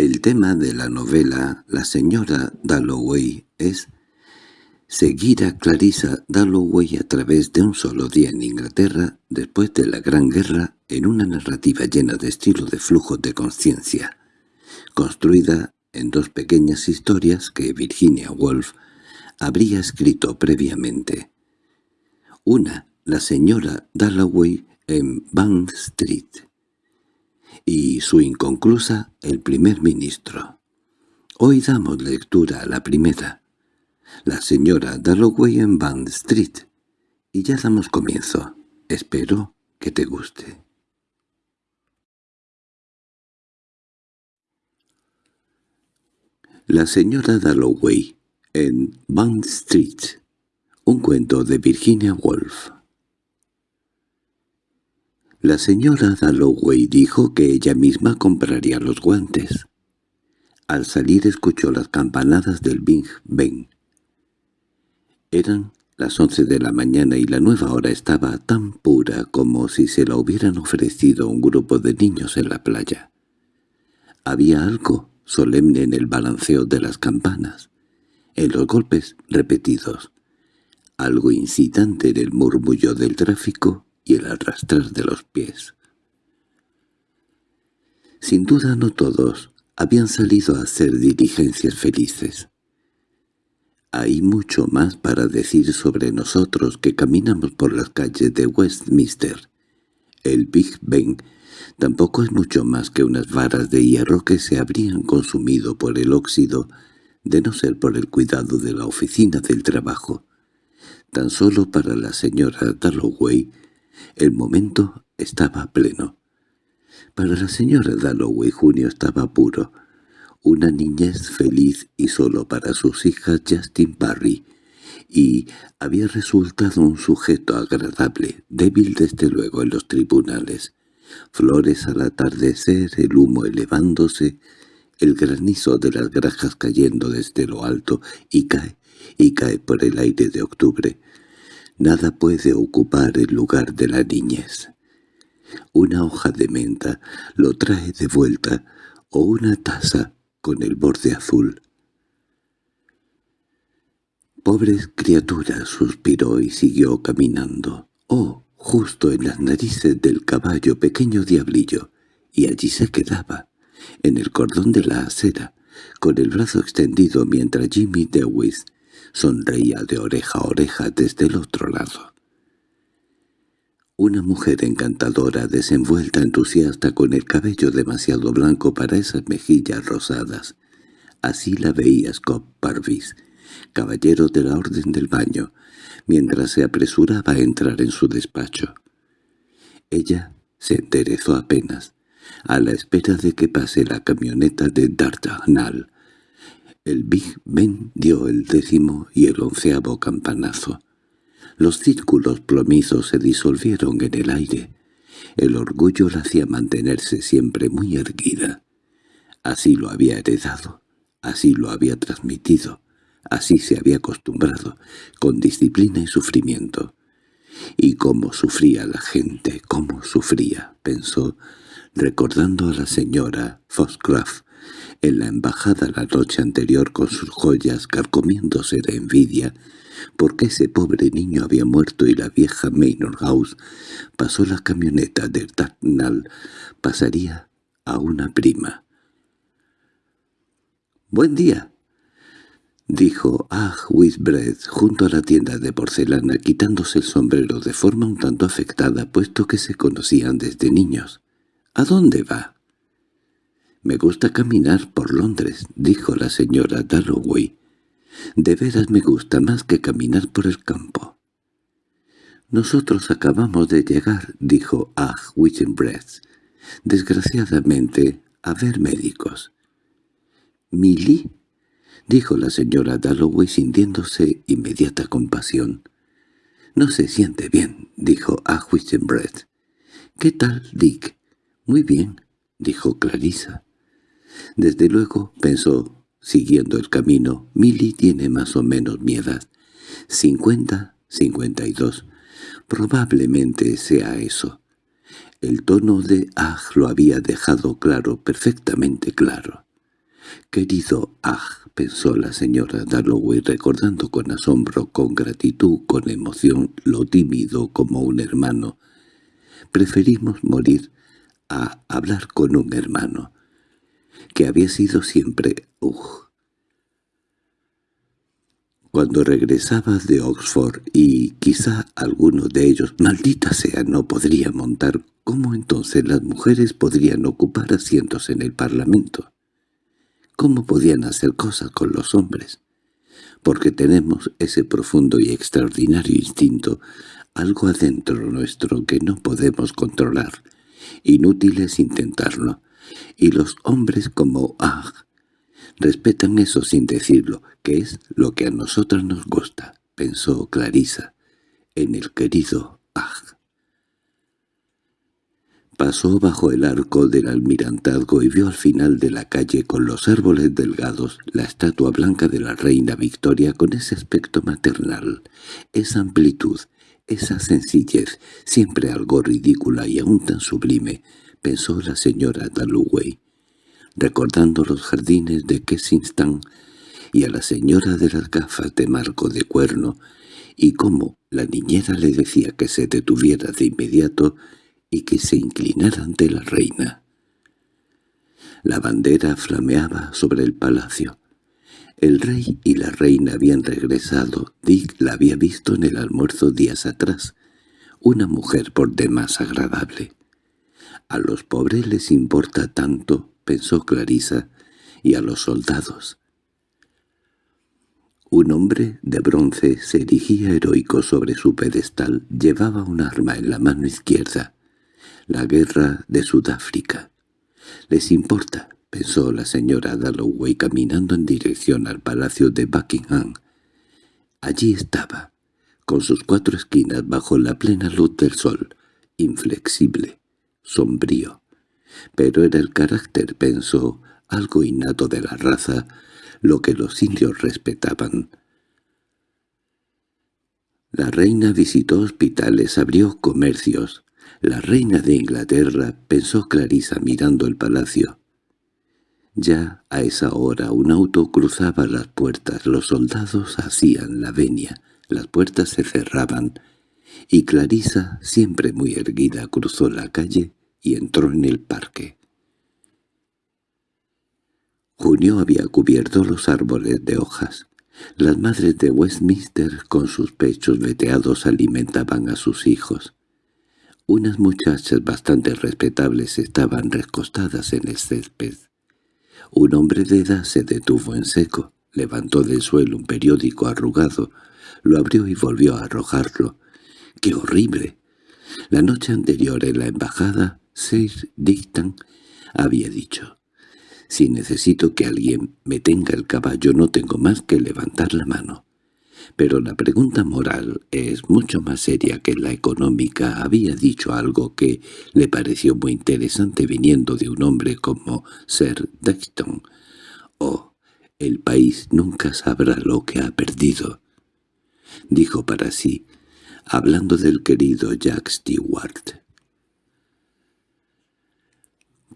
El tema de la novela La señora Dalloway es seguir a Clarissa Dalloway a través de un solo día en Inglaterra después de la Gran Guerra en una narrativa llena de estilo de flujo de conciencia, construida en dos pequeñas historias que Virginia Woolf habría escrito previamente. Una, la señora Dalloway en Bank Street, y su inconclusa El primer ministro. Hoy damos lectura a la primera, la señora Dalloway en Band Street, y ya damos comienzo. Espero que te guste. La señora Dalloway en Bond Street, un cuento de Virginia Woolf. La señora Dalloway dijo que ella misma compraría los guantes. Al salir escuchó las campanadas del Big Ben. Eran las once de la mañana y la nueva hora estaba tan pura como si se la hubieran ofrecido un grupo de niños en la playa. Había algo solemne en el balanceo de las campanas en los golpes repetidos, algo incitante en el murmullo del tráfico el arrastrar de los pies. Sin duda no todos habían salido a hacer diligencias felices. Hay mucho más para decir sobre nosotros que caminamos por las calles de Westminster. El Big Ben tampoco es mucho más que unas varas de hierro que se habrían consumido por el óxido de no ser por el cuidado de la oficina del trabajo. Tan solo para la señora Dalloway el momento estaba pleno. Para la señora Dalloway junio estaba puro, una niñez feliz y solo para sus hijas Justin Parry, y había resultado un sujeto agradable, débil desde luego en los tribunales. Flores al atardecer, el humo elevándose, el granizo de las grajas cayendo desde lo alto y cae, y cae por el aire de octubre. Nada puede ocupar el lugar de la niñez. Una hoja de menta lo trae de vuelta, o una taza con el borde azul. «Pobres criaturas», suspiró y siguió caminando. «Oh, justo en las narices del caballo, pequeño diablillo», y allí se quedaba en el cordón de la acera, con el brazo extendido mientras Jimmy Dewis sonreía de oreja a oreja desde el otro lado. Una mujer encantadora, desenvuelta, entusiasta, con el cabello demasiado blanco para esas mejillas rosadas. Así la veía Scott Parvis, caballero de la Orden del Baño, mientras se apresuraba a entrar en su despacho. Ella se enderezó apenas, a la espera de que pase la camioneta de Dardanel. El Big Ben dio el décimo y el onceavo campanazo. Los círculos plomizos se disolvieron en el aire. El orgullo la hacía mantenerse siempre muy erguida. Así lo había heredado, así lo había transmitido, así se había acostumbrado, con disciplina y sufrimiento. Y cómo sufría la gente, cómo sufría, pensó, recordando a la señora Foxcroft en la embajada la noche anterior con sus joyas carcomiéndose de envidia, porque ese pobre niño había muerto y la vieja Manor House pasó la camioneta de Dartnall, pasaría a una prima. «Buen día», dijo Ah Whitbread junto a la tienda de porcelana quitándose el sombrero de forma un tanto afectada puesto que se conocían desde niños. —¿A dónde va? —Me gusta caminar por Londres —dijo la señora Dalloway. —De veras me gusta más que caminar por el campo. —Nosotros acabamos de llegar —dijo Ah Whitbread. —Desgraciadamente, a ver médicos. —¿Milly? —dijo la señora Dalloway sintiéndose inmediata compasión. —No se siente bien —dijo Ah Whitbread. —¿Qué tal, Dick? —Muy bien —dijo Clarisa. Desde luego, pensó, siguiendo el camino, Milly tiene más o menos mi edad. Cincuenta, cincuenta y dos. Probablemente sea eso. El tono de Aj lo había dejado claro, perfectamente claro. Querido Ah, pensó la señora Dalloway recordando con asombro, con gratitud, con emoción, lo tímido como un hermano. Preferimos morir a hablar con un hermano, que había sido siempre Ugh. Cuando regresaba de Oxford y quizá alguno de ellos, maldita sea, no podría montar, ¿cómo entonces las mujeres podrían ocupar asientos en el Parlamento? ¿Cómo podían hacer cosas con los hombres? Porque tenemos ese profundo y extraordinario instinto, algo adentro nuestro que no podemos controlar. Inútil es intentarlo. Y los hombres como Ah respetan eso sin decirlo, que es lo que a nosotras nos gusta, pensó Clarisa, en el querido Ah. Pasó bajo el arco del almirantazgo y vio al final de la calle con los árboles delgados la estatua blanca de la reina Victoria con ese aspecto maternal, esa amplitud, esa sencillez, siempre algo ridícula y aún tan sublime, pensó la señora Dalloway, recordando los jardines de Kensington y a la señora de las gafas de marco de cuerno, y cómo la niñera le decía que se detuviera de inmediato y que se inclinara ante la reina. La bandera flameaba sobre el palacio. El rey y la reina habían regresado. Dick la había visto en el almuerzo días atrás. Una mujer por demás agradable. A los pobres les importa tanto, pensó Clarisa, y a los soldados. Un hombre de bronce se erigía heroico sobre su pedestal, llevaba un arma en la mano izquierda la guerra de Sudáfrica. —¿Les importa? —pensó la señora Dalloway caminando en dirección al palacio de Buckingham. Allí estaba, con sus cuatro esquinas bajo la plena luz del sol, inflexible, sombrío. Pero era el carácter, pensó, algo innato de la raza, lo que los indios respetaban. La reina visitó hospitales, abrió comercios, la reina de Inglaterra, pensó Clarisa mirando el palacio. Ya a esa hora un auto cruzaba las puertas, los soldados hacían la venia, las puertas se cerraban, y Clarisa, siempre muy erguida, cruzó la calle y entró en el parque. Junio había cubierto los árboles de hojas. Las madres de Westminster, con sus pechos veteados, alimentaban a sus hijos. Unas muchachas bastante respetables estaban recostadas en el césped. Un hombre de edad se detuvo en seco, levantó del suelo un periódico arrugado, lo abrió y volvió a arrojarlo. ¡Qué horrible! La noche anterior en la embajada, Sir Dictan había dicho, «Si necesito que alguien me tenga el caballo no tengo más que levantar la mano». Pero la pregunta moral es mucho más seria que la económica. Había dicho algo que le pareció muy interesante viniendo de un hombre como Sir Dexton. «Oh, el país nunca sabrá lo que ha perdido», dijo para sí, hablando del querido Jack Stewart.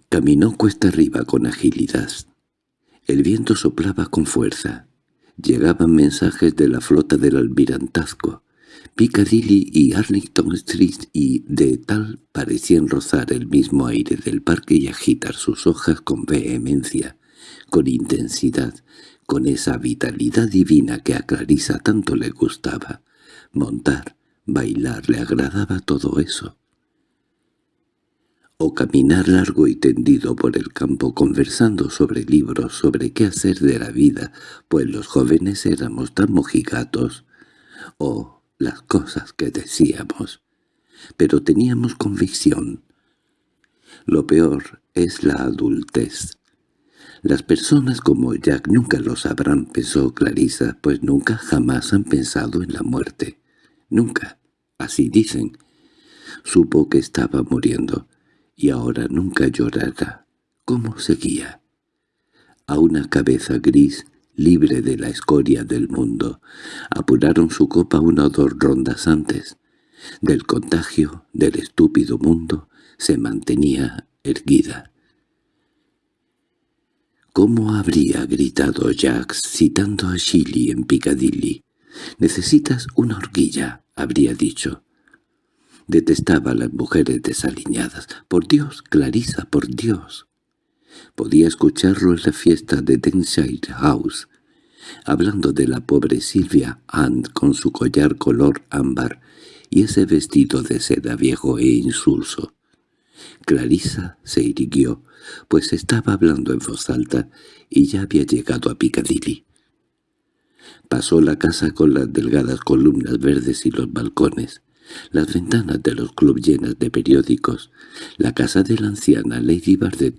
Caminó cuesta arriba con agilidad. El viento soplaba con fuerza. Llegaban mensajes de la flota del almirantazgo. Piccadilly y Arlington Street y de tal parecían rozar el mismo aire del parque y agitar sus hojas con vehemencia, con intensidad, con esa vitalidad divina que a Clarisa tanto le gustaba. Montar, bailar, le agradaba todo eso o caminar largo y tendido por el campo conversando sobre libros, sobre qué hacer de la vida, pues los jóvenes éramos tan mojigatos, o las cosas que decíamos. Pero teníamos convicción. Lo peor es la adultez. Las personas como Jack nunca lo sabrán, pensó Clarisa, pues nunca jamás han pensado en la muerte. Nunca. Así dicen. Supo que estaba muriendo y ahora nunca llorará. ¿Cómo seguía? A una cabeza gris, libre de la escoria del mundo, apuraron su copa una o dos rondas antes. Del contagio del estúpido mundo se mantenía erguida. ¿Cómo habría gritado Jax citando a Shilly en Piccadilly? «Necesitas una horquilla», habría dicho. Detestaba a las mujeres desaliñadas. «Por Dios, Clarisa, por Dios». Podía escucharlo en la fiesta de Denshire House, hablando de la pobre Silvia Ann con su collar color ámbar y ese vestido de seda viejo e insulso. Clarisa se irguió, pues estaba hablando en voz alta y ya había llegado a Piccadilly. Pasó la casa con las delgadas columnas verdes y los balcones, las ventanas de los clubs llenas de periódicos, la casa de la anciana Lady Bardet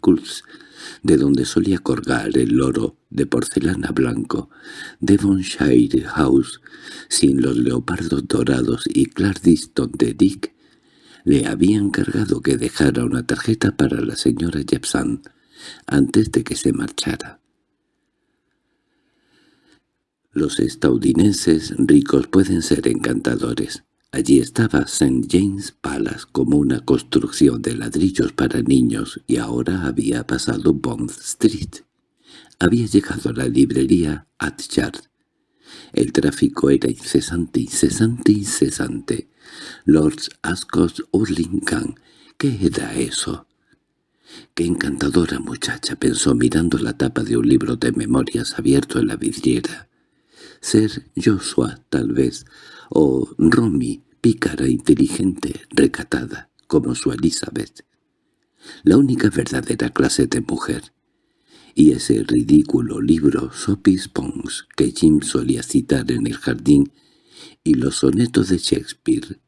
de donde solía colgar el loro de porcelana blanco, Devonshire House, sin los leopardos dorados y Clardis donde Dick le había encargado que dejara una tarjeta para la señora Jepson antes de que se marchara. Los estadounidenses ricos pueden ser encantadores. Allí estaba St. James Palace como una construcción de ladrillos para niños y ahora había pasado Bond Street. Había llegado a la librería Atchard. El tráfico era incesante, incesante, incesante. Lords Ascot Lincoln, ¿qué era eso? Qué encantadora muchacha, pensó mirando la tapa de un libro de memorias abierto en la vidriera. Ser Joshua, tal vez, o Romy, pícara, inteligente, recatada, como su Elizabeth. La única verdadera clase de mujer. Y ese ridículo libro Sophie's Pons que Jim solía citar en el jardín y los sonetos de Shakespeare.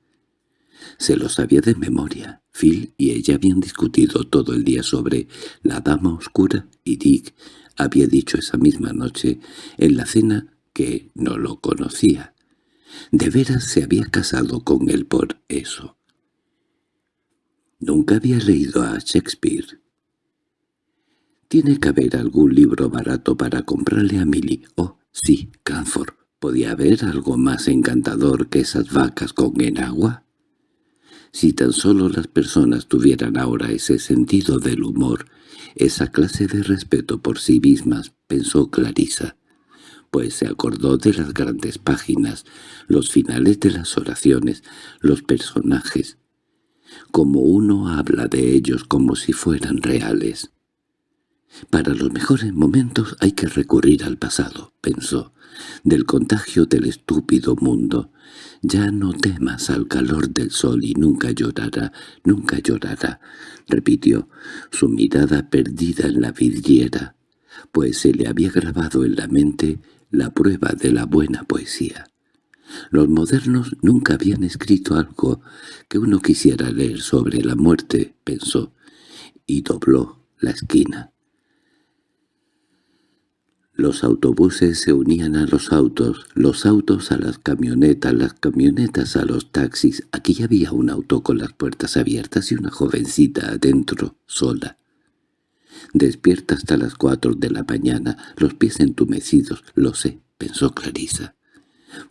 Se los sabía de memoria. Phil y ella habían discutido todo el día sobre la dama oscura y Dick había dicho esa misma noche en la cena que no lo conocía. De veras se había casado con él por eso. Nunca había leído a Shakespeare. Tiene que haber algún libro barato para comprarle a Milly. Oh, sí, Cranford. ¿Podía haber algo más encantador que esas vacas con enagua? Si tan solo las personas tuvieran ahora ese sentido del humor, esa clase de respeto por sí mismas, pensó Clarisa, pues se acordó de las grandes páginas, los finales de las oraciones, los personajes, como uno habla de ellos como si fueran reales. Para los mejores momentos hay que recurrir al pasado, pensó, del contagio del estúpido mundo. Ya no temas al calor del sol y nunca llorará, nunca llorará, repitió, su mirada perdida en la vidriera, pues se le había grabado en la mente la prueba de la buena poesía. Los modernos nunca habían escrito algo que uno quisiera leer sobre la muerte, pensó, y dobló la esquina. Los autobuses se unían a los autos, los autos a las camionetas, las camionetas a los taxis. Aquí había un auto con las puertas abiertas y una jovencita adentro, sola. Despierta hasta las cuatro de la mañana, los pies entumecidos, lo sé, pensó Clarisa.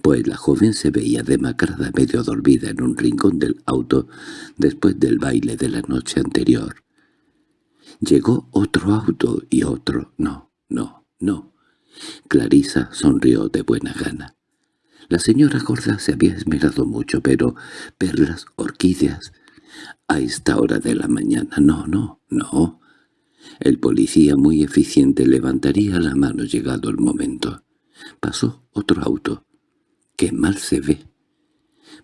Pues la joven se veía demacrada, medio dormida en un rincón del auto después del baile de la noche anterior. Llegó otro auto y otro. No, no, no. Clarisa sonrió de buena gana. La señora gorda se había esmerado mucho, pero perlas, orquídeas... A esta hora de la mañana, no, no, no. El policía muy eficiente levantaría la mano llegado el momento. Pasó otro auto. ¡Qué mal se ve!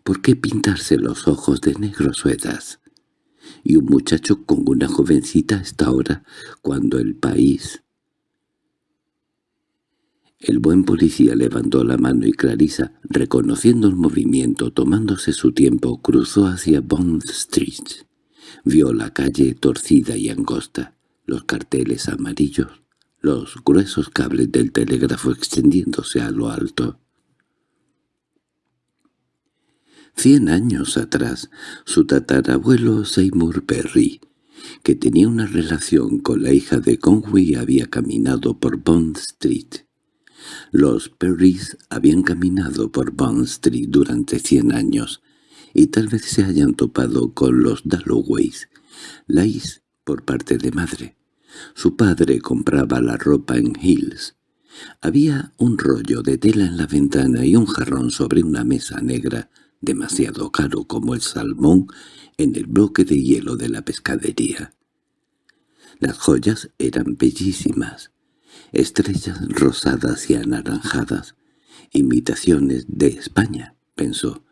¿Por qué pintarse los ojos de negro suedas? Y un muchacho con una jovencita a esta hora, cuando el país el buen policía levantó la mano y Clarisa, reconociendo el movimiento, tomándose su tiempo, cruzó hacia Bond Street. Vio la calle torcida y angosta, los carteles amarillos, los gruesos cables del telégrafo extendiéndose a lo alto. Cien años atrás, su tatarabuelo Seymour Perry, que tenía una relación con la hija de Conway, había caminado por Bond Street. Los Perrys habían caminado por Bond Street durante cien años, y tal vez se hayan topado con los Dalloways, Laís por parte de madre, Su padre compraba la ropa en Hills. Había un rollo de tela en la ventana y un jarrón sobre una mesa negra, demasiado caro como el salmón, en el bloque de hielo de la pescadería. Las joyas eran bellísimas, estrellas rosadas y anaranjadas, imitaciones de España, pensó,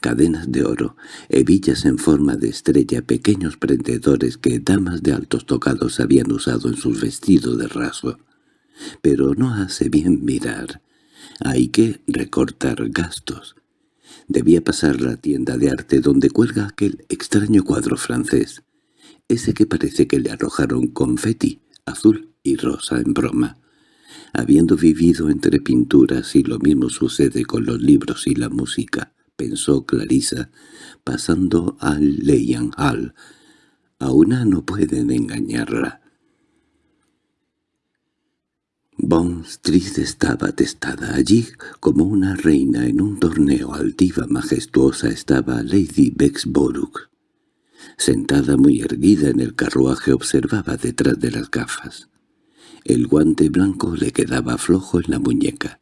cadenas de oro, hebillas en forma de estrella, pequeños prendedores que damas de altos tocados habían usado en sus vestidos de raso. Pero no hace bien mirar. Hay que recortar gastos. Debía pasar la tienda de arte donde cuelga aquel extraño cuadro francés, ese que parece que le arrojaron confeti, azul y rosa en broma. Habiendo vivido entre pinturas y lo mismo sucede con los libros y la música, pensó Clarisa, pasando al Leyan Hall. A una no pueden engañarla. Bond Street estaba testada allí como una reina en un torneo altiva majestuosa estaba Lady Bexborough. Sentada muy erguida en el carruaje observaba detrás de las gafas. El guante blanco le quedaba flojo en la muñeca.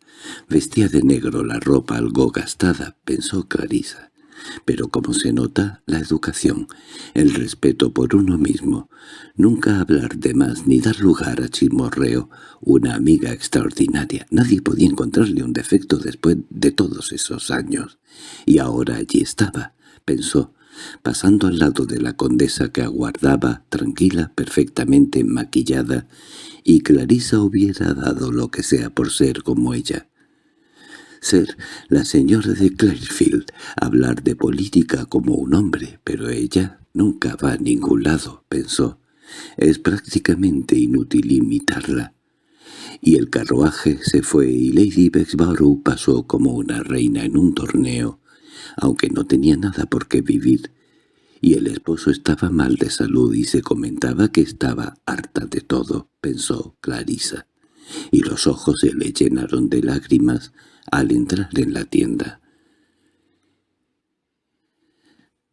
Vestía de negro la ropa algo gastada, pensó Clarisa. Pero como se nota, la educación, el respeto por uno mismo, nunca hablar de más ni dar lugar a chismorreo, una amiga extraordinaria. Nadie podía encontrarle un defecto después de todos esos años. Y ahora allí estaba, pensó, pasando al lado de la condesa que aguardaba, tranquila, perfectamente maquillada, y Clarisa hubiera dado lo que sea por ser como ella. Ser la señora de Clarefield, hablar de política como un hombre, pero ella nunca va a ningún lado, pensó. Es prácticamente inútil imitarla. Y el carruaje se fue y Lady Bexborough pasó como una reina en un torneo, aunque no tenía nada por qué vivir, y el esposo estaba mal de salud y se comentaba que estaba harta de todo, pensó Clarisa, y los ojos se le llenaron de lágrimas al entrar en la tienda.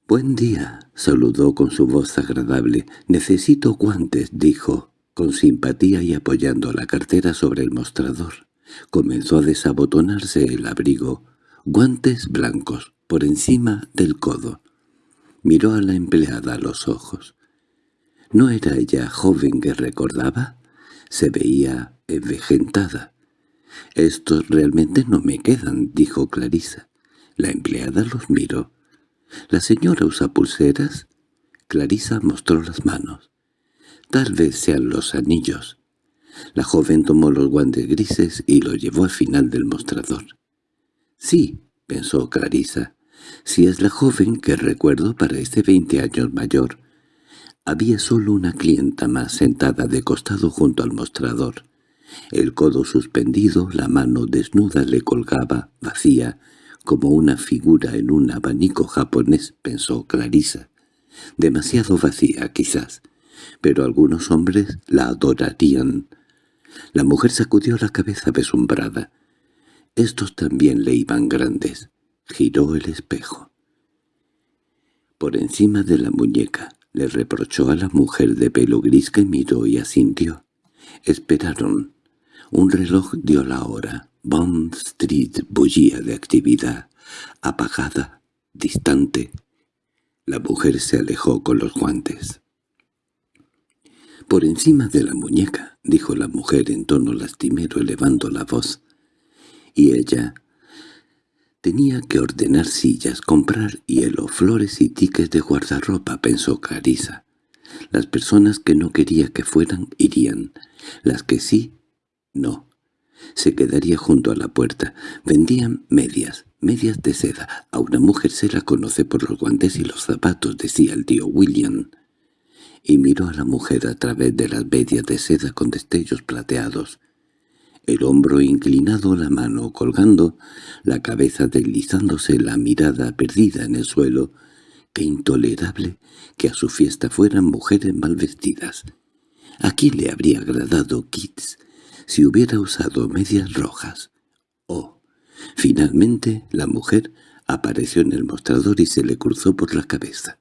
«Buen día», saludó con su voz agradable. «Necesito guantes», dijo, con simpatía y apoyando la cartera sobre el mostrador. Comenzó a desabotonarse el abrigo. Guantes blancos, por encima del codo. Miró a la empleada a los ojos. ¿No era ella joven que recordaba? Se veía envejentada. «Estos realmente no me quedan», dijo Clarisa. La empleada los miró. «¿La señora usa pulseras?» Clarisa mostró las manos. «Tal vez sean los anillos». La joven tomó los guantes grises y los llevó al final del mostrador. «Sí», pensó Clarisa, si es la joven que recuerdo parece veinte años mayor. Había solo una clienta más sentada de costado junto al mostrador. El codo suspendido, la mano desnuda le colgaba, vacía, como una figura en un abanico japonés, pensó Clarisa. Demasiado vacía, quizás, pero algunos hombres la adorarían. La mujer sacudió la cabeza besumbrada. Estos también le iban grandes. Giró el espejo. Por encima de la muñeca le reprochó a la mujer de pelo gris que miró y asintió. Esperaron. Un reloj dio la hora. Bond Street bullía de actividad, apagada, distante. La mujer se alejó con los guantes. «Por encima de la muñeca», dijo la mujer en tono lastimero elevando la voz. Y ella, Tenía que ordenar sillas, comprar hielo, flores y tickets de guardarropa, pensó Clarisa. Las personas que no quería que fueran irían, las que sí, no. Se quedaría junto a la puerta. Vendían medias, medias de seda. A una mujer se la conoce por los guantes y los zapatos, decía el tío William. Y miró a la mujer a través de las medias de seda con destellos plateados el hombro inclinado, la mano colgando, la cabeza deslizándose, la mirada perdida en el suelo. Qué intolerable que a su fiesta fueran mujeres mal vestidas. ¿A quién le habría agradado Kitts si hubiera usado medias rojas? Oh, finalmente la mujer apareció en el mostrador y se le cruzó por la cabeza.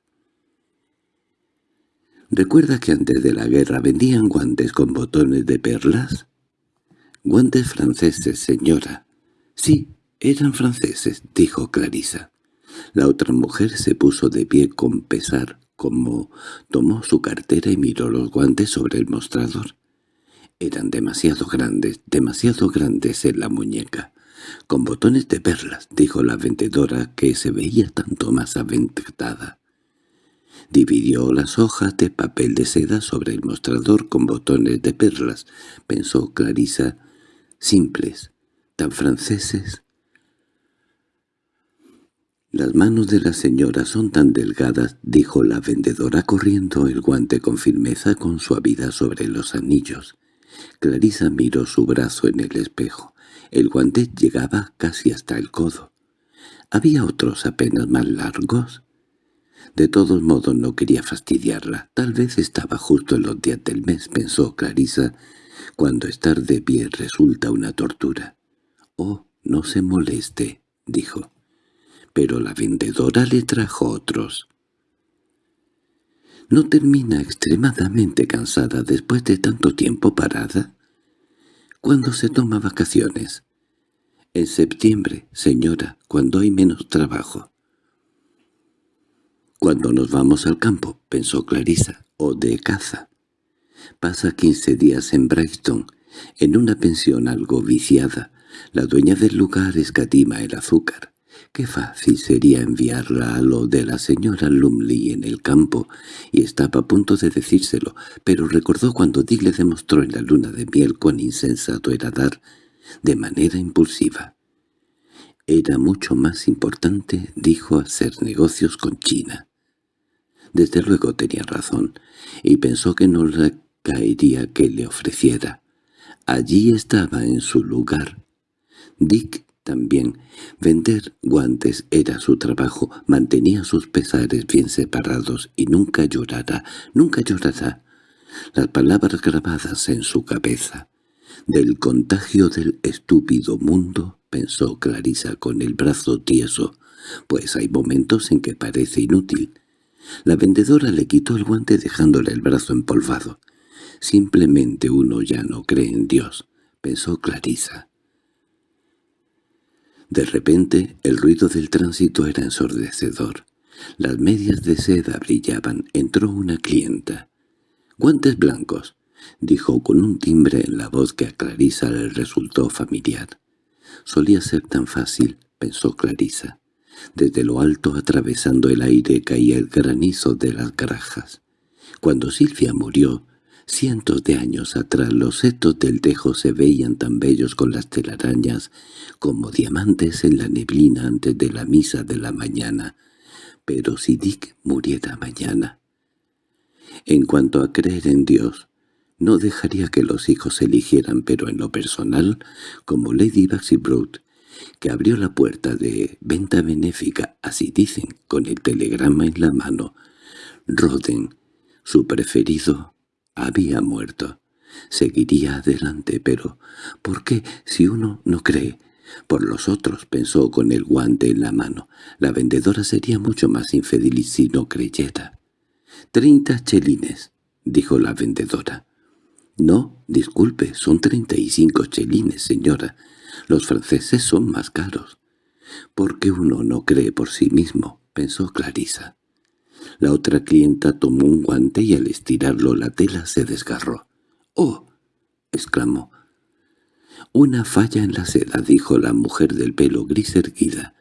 ¿Recuerda que antes de la guerra vendían guantes con botones de perlas? —Guantes franceses, señora. —Sí, eran franceses —dijo Clarisa. La otra mujer se puso de pie con pesar, como tomó su cartera y miró los guantes sobre el mostrador. Eran demasiado grandes, demasiado grandes en la muñeca. Con botones de perlas, dijo la vendedora, que se veía tanto más aventada. Dividió las hojas de papel de seda sobre el mostrador con botones de perlas, pensó Clarisa, simples, tan franceses. «Las manos de la señora son tan delgadas», dijo la vendedora corriendo el guante con firmeza con suavidad sobre los anillos. Clarisa miró su brazo en el espejo. El guante llegaba casi hasta el codo. ¿Había otros apenas más largos? De todos modos no quería fastidiarla. Tal vez estaba justo en los días del mes, pensó Clarisa, cuando estar de pie resulta una tortura. «Oh, no se moleste», dijo pero la vendedora le trajo otros. ¿No termina extremadamente cansada después de tanto tiempo parada? ¿Cuándo se toma vacaciones? En septiembre, señora, cuando hay menos trabajo. Cuando nos vamos al campo, pensó Clarisa, o de caza. Pasa quince días en Brighton, en una pensión algo viciada. La dueña del lugar escatima el azúcar. Qué fácil sería enviarla a lo de la señora Lumley en el campo, y estaba a punto de decírselo, pero recordó cuando Dick le demostró en la luna de miel cuán insensato era dar de manera impulsiva. Era mucho más importante, dijo, hacer negocios con China. Desde luego tenía razón, y pensó que no le caería que le ofreciera. Allí estaba en su lugar. Dick también. Vender guantes era su trabajo, mantenía sus pesares bien separados y nunca llorará, nunca llorará. Las palabras grabadas en su cabeza. Del contagio del estúpido mundo, pensó Clarisa con el brazo tieso, pues hay momentos en que parece inútil. La vendedora le quitó el guante dejándole el brazo empolvado. Simplemente uno ya no cree en Dios, pensó Clarisa. De repente el ruido del tránsito era ensordecedor. Las medias de seda brillaban. Entró una clienta. «Guantes blancos», dijo con un timbre en la voz que a Clarisa le resultó familiar. Solía ser tan fácil, pensó Clarisa. Desde lo alto, atravesando el aire, caía el granizo de las garajas. Cuando Silvia murió, Cientos de años atrás los setos del tejo se veían tan bellos con las telarañas como diamantes en la neblina antes de la misa de la mañana. Pero si Dick muriera mañana. En cuanto a creer en Dios, no dejaría que los hijos eligieran, pero en lo personal, como Lady Broad, que abrió la puerta de venta benéfica, así dicen, con el telegrama en la mano, Roden, su preferido, había muerto. Seguiría adelante, pero ¿por qué si uno no cree? Por los otros, pensó con el guante en la mano. La vendedora sería mucho más infeliz si no creyera. —Treinta chelines —dijo la vendedora. —No, disculpe, son treinta y cinco chelines, señora. Los franceses son más caros. —Porque uno no cree por sí mismo —pensó Clarisa. La otra clienta tomó un guante y al estirarlo la tela se desgarró. —¡Oh! —exclamó. —Una falla en la seda —dijo la mujer del pelo gris erguida.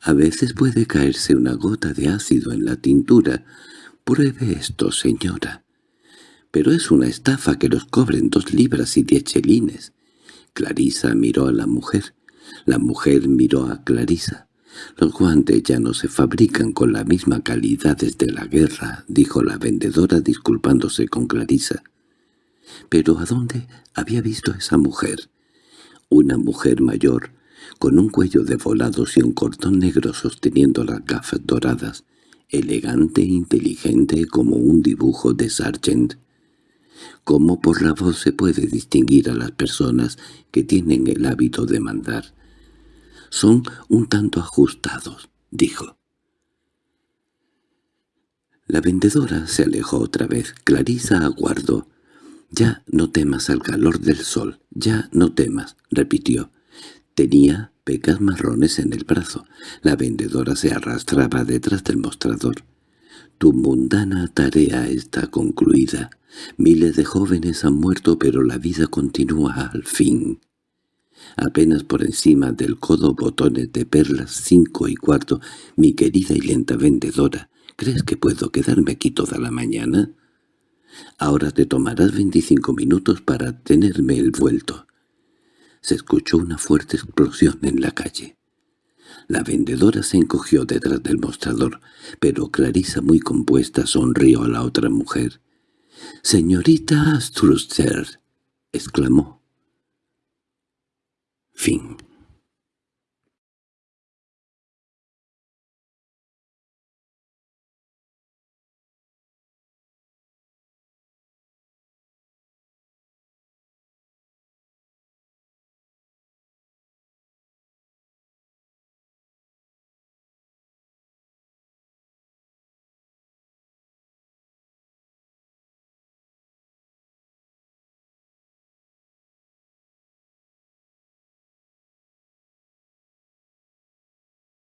—A veces puede caerse una gota de ácido en la tintura. Pruebe esto, señora. —Pero es una estafa que los cobren dos libras y diez chelines. Clarisa miró a la mujer. La mujer miró a Clarisa. «Los guantes ya no se fabrican con la misma calidad desde la guerra», dijo la vendedora disculpándose con Clarisa. «¿Pero a dónde había visto a esa mujer?» Una mujer mayor, con un cuello de volados y un cordón negro sosteniendo las gafas doradas, elegante e inteligente como un dibujo de Sargent. Como por la voz se puede distinguir a las personas que tienen el hábito de mandar son un tanto ajustados, dijo. La vendedora se alejó otra vez. Clarisa aguardó. «Ya no temas al calor del sol, ya no temas», repitió. Tenía pecas marrones en el brazo. La vendedora se arrastraba detrás del mostrador. «Tu mundana tarea está concluida. Miles de jóvenes han muerto, pero la vida continúa al fin». Apenas por encima del codo botones de perlas cinco y cuarto, mi querida y lenta vendedora, ¿Crees que puedo quedarme aquí toda la mañana? Ahora te tomarás veinticinco minutos para tenerme el vuelto. Se escuchó una fuerte explosión en la calle. La vendedora se encogió detrás del mostrador, pero Clarisa muy compuesta sonrió a la otra mujer. «Señorita Struster», exclamó. Fin